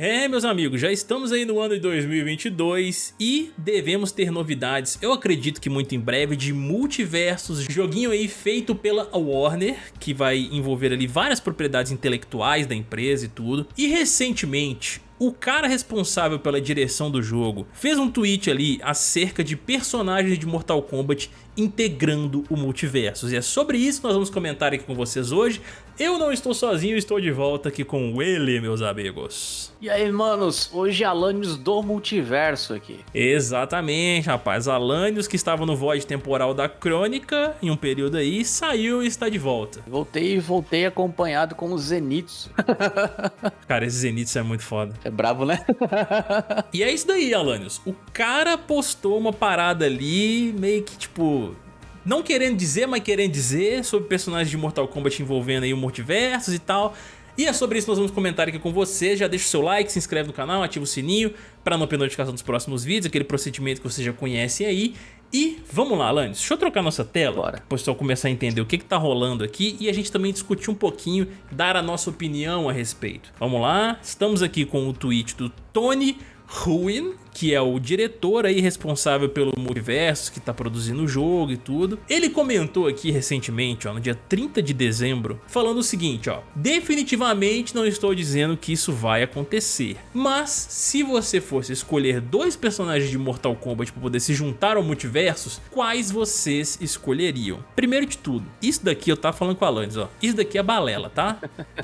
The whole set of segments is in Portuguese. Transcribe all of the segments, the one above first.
É, meus amigos, já estamos aí no ano de 2022 e devemos ter novidades, eu acredito que muito em breve, de Multiversos, joguinho aí feito pela Warner, que vai envolver ali várias propriedades intelectuais da empresa e tudo. E recentemente, o cara responsável pela direção do jogo fez um tweet ali acerca de personagens de Mortal Kombat integrando o multiverso. E é sobre isso que nós vamos comentar aqui com vocês hoje. Eu não estou sozinho, estou de volta aqui com ele, meus amigos. E aí, manos, hoje Alanios do multiverso aqui. Exatamente, rapaz. Alanios que estava no void temporal da Crônica em um período aí, saiu e está de volta. Voltei voltei acompanhado com o Zenitsu. Cara, esse Zenitsu é muito foda. É brabo, né? e é isso daí, Alanios. O cara postou uma parada ali, meio que tipo não querendo dizer, mas querendo dizer sobre personagens de Mortal Kombat envolvendo aí o multiversos e tal. E é sobre isso que nós vamos comentar aqui com você. Já deixa o seu like, se inscreve no canal, ativa o sininho para não perder notificação dos próximos vídeos, aquele procedimento que você já conhece aí. E vamos lá, Alanis, deixa eu trocar nossa tela, Bora. para o pessoal começar a entender o que está rolando aqui e a gente também discutir um pouquinho, dar a nossa opinião a respeito. Vamos lá, estamos aqui com o tweet do Tony Ruin, que é o diretor aí responsável pelo multiverso, que tá produzindo o jogo e tudo. Ele comentou aqui recentemente, ó, no dia 30 de dezembro, falando o seguinte, ó, definitivamente não estou dizendo que isso vai acontecer, mas se você fosse escolher dois personagens de Mortal Kombat para poder se juntar ao multiversos, quais vocês escolheriam? Primeiro de tudo, isso daqui eu tava falando com a Alanis, ó, isso daqui é balela, tá?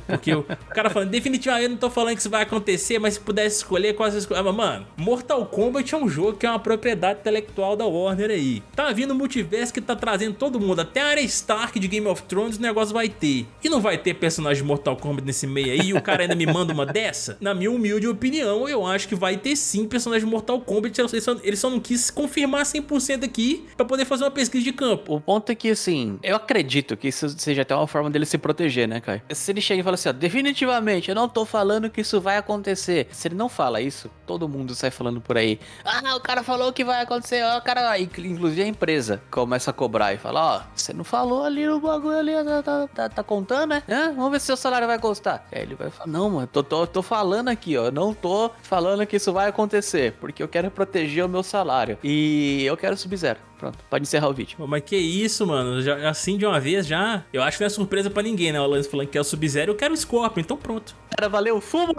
Porque o cara falando, definitivamente eu não tô falando que isso vai acontecer, mas se pudesse escolher, quais você escolher? Ah, mano, Mortal Mortal Kombat é um jogo que é uma propriedade intelectual da Warner aí. Tá vindo o multiverso que tá trazendo todo mundo, até a área Stark de Game of Thrones o negócio vai ter. E não vai ter personagem de Mortal Kombat nesse meio aí e o cara ainda me manda uma dessa? Na minha humilde opinião, eu acho que vai ter sim personagem de Mortal Kombat, ele só, ele só não quis confirmar 100% aqui pra poder fazer uma pesquisa de campo. O ponto é que, assim, eu acredito que isso seja até uma forma dele se proteger, né, Kai? Se ele chega e fala assim, ó, definitivamente, eu não tô falando que isso vai acontecer. Se ele não fala isso, todo mundo sai falando por aí. Ah, o cara falou que vai acontecer. Ó, o cara, inclusive a empresa começa a cobrar e fala: Ó, você não falou ali no bagulho ali, tá, tá, tá, tá contando, né? Vamos ver se seu salário vai custar. Aí ele vai falar: Não, mano, tô, tô, tô falando aqui, ó. Não tô falando que isso vai acontecer, porque eu quero proteger o meu salário. E eu quero Sub-Zero. Pronto, pode encerrar o vídeo. mas que isso, mano? Já, assim de uma vez já. Eu acho que não é surpresa pra ninguém, né? O Lance falando que é o Sub-Zero, eu quero o Scorpion, então pronto. Cara, valeu, fumo!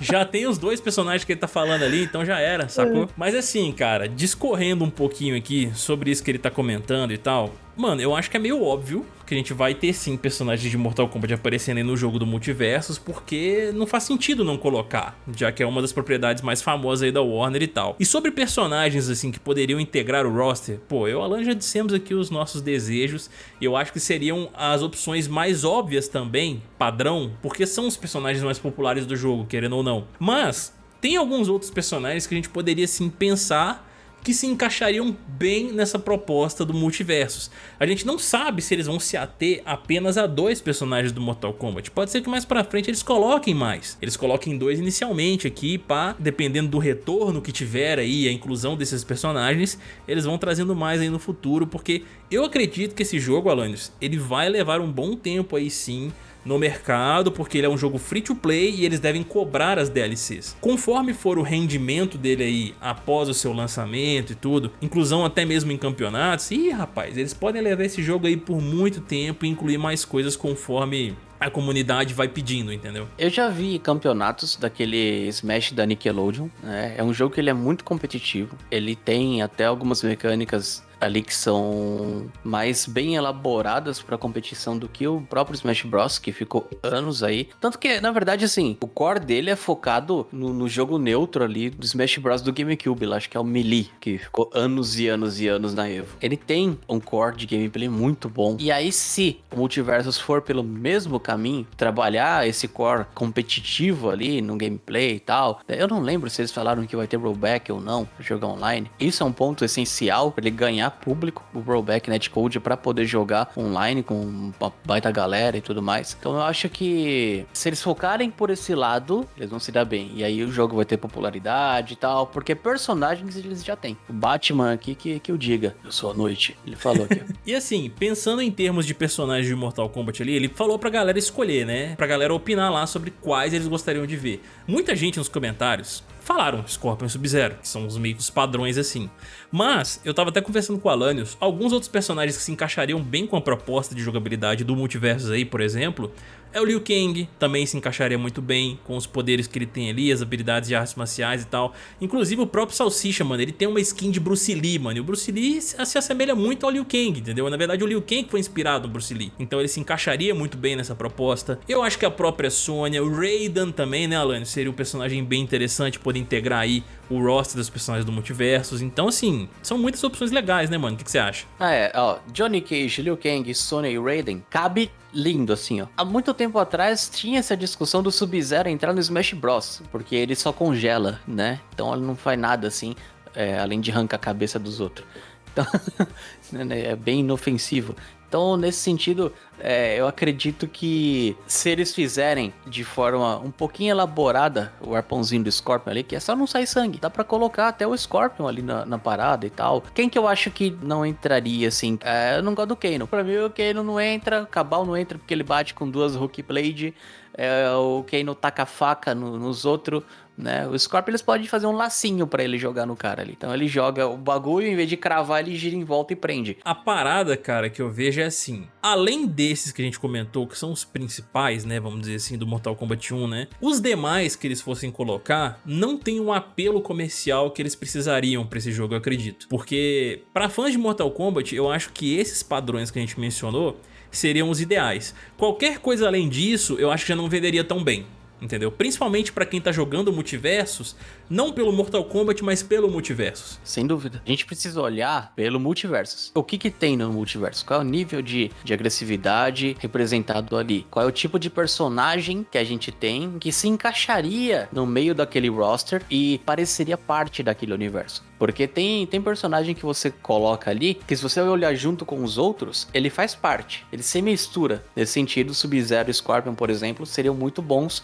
Já tem os dois personagens que ele tá falando ali, então já era, sacou? É. Mas assim, cara, discorrendo um pouquinho aqui sobre isso que ele tá comentando e tal, Mano, eu acho que é meio óbvio que a gente vai ter sim personagens de Mortal Kombat aparecendo aí no jogo do Multiversos, porque não faz sentido não colocar, já que é uma das propriedades mais famosas aí da Warner e tal. E sobre personagens assim que poderiam integrar o roster, pô, eu e Alan já dissemos aqui os nossos desejos, e eu acho que seriam as opções mais óbvias também, padrão, porque são os personagens mais populares do jogo, querendo ou não. Mas tem alguns outros personagens que a gente poderia sim pensar que se encaixariam bem nessa proposta do multiversos. A gente não sabe se eles vão se ater apenas a dois personagens do Mortal Kombat. Pode ser que mais pra frente eles coloquem mais. Eles coloquem dois inicialmente aqui, pá, dependendo do retorno que tiver aí, a inclusão desses personagens, eles vão trazendo mais aí no futuro, porque eu acredito que esse jogo, Alanios, ele vai levar um bom tempo aí sim no mercado, porque ele é um jogo free to play e eles devem cobrar as DLCs. Conforme for o rendimento dele aí após o seu lançamento e tudo, inclusão até mesmo em campeonatos, ih rapaz, eles podem levar esse jogo aí por muito tempo e incluir mais coisas conforme a comunidade vai pedindo, entendeu? Eu já vi campeonatos daquele Smash da Nickelodeon, né? É um jogo que ele é muito competitivo, ele tem até algumas mecânicas ali que são mais bem elaboradas para competição do que o próprio Smash Bros, que ficou anos aí. Tanto que, na verdade, assim, o core dele é focado no, no jogo neutro ali do Smash Bros do GameCube, lá, acho que é o Melee, que ficou anos e anos e anos na Evo. Ele tem um core de gameplay muito bom. E aí, se o Multiversus for pelo mesmo caminho, trabalhar esse core competitivo ali no gameplay e tal, eu não lembro se eles falaram que vai ter rollback ou não jogar online. Isso é um ponto essencial para ele ganhar público o rollback netcode para poder jogar online com uma baita galera e tudo mais. Então eu acho que se eles focarem por esse lado, eles vão se dar bem. E aí o jogo vai ter popularidade e tal, porque personagens eles já têm. O Batman aqui que, que eu diga, eu sou a noite. Ele falou aqui. e assim, pensando em termos de personagens de Mortal Kombat ali, ele falou pra galera escolher, né? Pra galera opinar lá sobre quais eles gostariam de ver. Muita gente nos comentários falaram Scorpion Sub-Zero, que são os meio que os padrões assim. Mas, eu tava até conversando com o Alanios, alguns outros personagens que se encaixariam bem com a proposta de jogabilidade do multiverso aí, por exemplo, é o Liu Kang, também se encaixaria muito bem com os poderes que ele tem ali, as habilidades de artes marciais e tal. Inclusive o próprio Salsicha, mano, ele tem uma skin de Bruce Lee, mano, e o Bruce Lee se assemelha muito ao Liu Kang, entendeu? Na verdade o Liu Kang foi inspirado no Bruce Lee, então ele se encaixaria muito bem nessa proposta. Eu acho que a própria Sonya, o Raiden também, né, Alan, seria um personagem bem interessante, poder integrar aí o roster dos personagens do multiverso. Então, assim, são muitas opções legais, né, mano? O que, você acha? Ah, é, ó, Johnny Cage, Liu Kang, Sonya e Raiden, cabe lindo, assim, ó. Há muito tempo atrás tinha essa discussão do Sub-Zero entrar no Smash Bros, porque ele só congela, né? Então ele não faz nada, assim, é, além de arrancar a cabeça dos outros. Então, né, é bem inofensivo. Então, nesse sentido, é, eu acredito que se eles fizerem de forma um pouquinho elaborada o arpãozinho do Scorpion ali, que é só não sair sangue, dá para colocar até o Scorpion ali na, na, parada e tal. Quem que eu acho que não entraria assim? É, eu não gosto do Kano. Pra mim, o Kano não entra, o Cabal não entra porque ele bate com duas Hook Blade. É, o Kano taca faca no, nos outros né? O Scorpion eles podem fazer um lacinho para ele jogar no cara ali. Então ele joga o bagulho, em vez de cravar, ele gira em volta e prende. A parada, cara, que eu vejo é assim, além desses que a gente comentou, que são os principais, né, vamos dizer assim, do Mortal Kombat 1, né? Os demais que eles fossem colocar não tem um apelo comercial que eles precisariam para esse jogo, eu acredito. Porque para fãs de Mortal Kombat, eu acho que esses padrões que a gente mencionou seriam os ideais. Qualquer coisa além disso, eu acho que já não venderia tão bem entendeu? Principalmente pra quem tá jogando multiversos, não pelo Mortal Kombat, mas pelo multiversos. Sem dúvida. A gente precisa olhar pelo multiversos. O que que tem no multiverso? Qual é o nível de, de agressividade representado ali? Qual é o tipo de personagem que a gente tem que se encaixaria no meio daquele roster e pareceria parte daquele universo? Porque tem, tem personagem que você coloca ali, que se você olhar junto com os outros, ele faz parte. Ele se mistura. Nesse sentido, Sub-Zero e Scorpion, por exemplo, seriam muito bons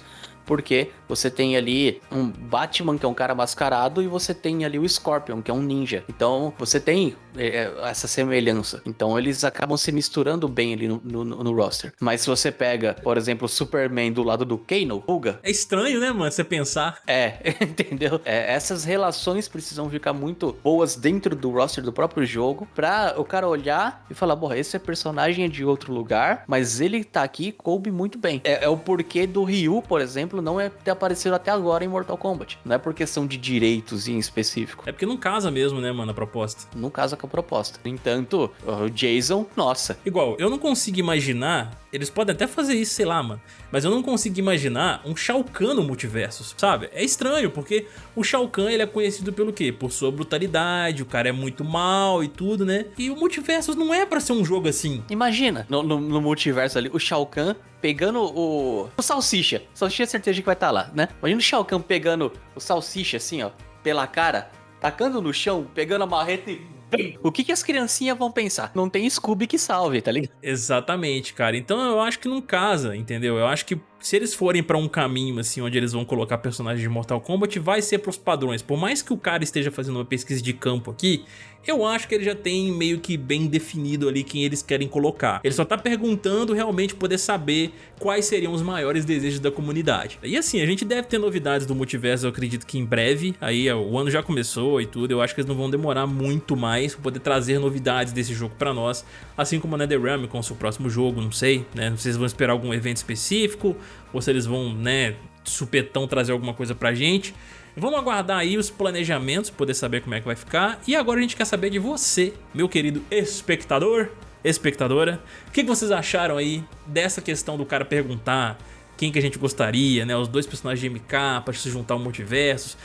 porque você tem ali um Batman, que é um cara mascarado, e você tem ali o Scorpion, que é um ninja. Então, você tem é, essa semelhança. Então, eles acabam se misturando bem ali no, no, no, roster. Mas se você pega, por exemplo, o Superman do lado do Kano, Uga... É estranho, né, mano, você pensar. É, entendeu? É, essas relações precisam ficar muito boas dentro do roster do próprio jogo, pra o cara olhar e falar, porra, esse personagem é de outro lugar, mas ele tá aqui coube muito bem. É, é o porquê do Ryu, por exemplo, exemplo, não é ter aparecido até agora em Mortal Kombat. Não é por questão de direitos em específico. É porque não casa mesmo, né, mano, a proposta. Não casa com a proposta. No entanto, o Jason, nossa. Igual, eu não consigo imaginar, eles podem até fazer isso, sei lá, mano, mas eu não consigo imaginar um Shao Kahn no multiverso, sabe? É estranho, porque o Shao Kahn, ele é conhecido pelo quê? Por sua brutalidade, o cara é muito mal e tudo, né? E o multiverso não é pra ser um jogo assim. Imagina, no, no, no multiverso ali, o Shao Kahn pegando o, o Salsicha. Salsicha é certeza que vai estar tá lá, né? Imagina o Shao Kahn pegando o Salsicha assim, ó, pela cara, tacando no chão, pegando a marreta e o que, que as criancinhas vão pensar? Não tem Scooby que salve, tá ligado? Exatamente, cara. Então eu acho que não casa, entendeu? Eu acho que se eles forem pra um caminho assim, onde eles vão colocar personagens de Mortal Kombat, vai ser pros padrões. Por mais que o cara esteja fazendo uma pesquisa de campo aqui, eu acho que ele já tem meio que bem definido ali quem eles querem colocar. Ele só tá perguntando realmente poder saber quais seriam os maiores desejos da comunidade. E assim, a gente deve ter novidades do multiverso, eu acredito que em breve, aí o ano já começou e tudo, eu acho que eles não vão demorar muito mais pra poder trazer novidades desse jogo pra nós, assim como a NetherRealm com o seu próximo jogo, não sei, né, se vão esperar algum evento específico, ou se eles vão, né, supetão trazer alguma coisa pra gente. Vamos aguardar aí os planejamentos, poder saber como é que vai ficar. E agora a gente quer saber de você, meu querido espectador, espectadora. O que vocês acharam aí dessa questão do cara perguntar quem que a gente gostaria, né? Os dois personagens de MK para se juntar ao multiverso.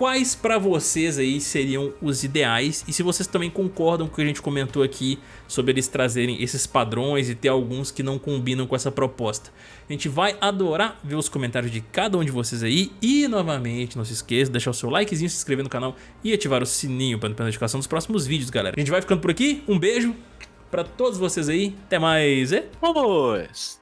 Quais para vocês aí seriam os ideais e se vocês também concordam com o que a gente comentou aqui sobre eles trazerem esses padrões e ter alguns que não combinam com essa proposta. A gente vai adorar ver os comentários de cada um de vocês aí e novamente não se esqueça de deixar o seu likezinho, se inscrever no canal e ativar o sininho para não perder a notificação dos próximos vídeos, galera. A gente vai ficando por aqui, um beijo para todos vocês aí, até mais e... Vamos!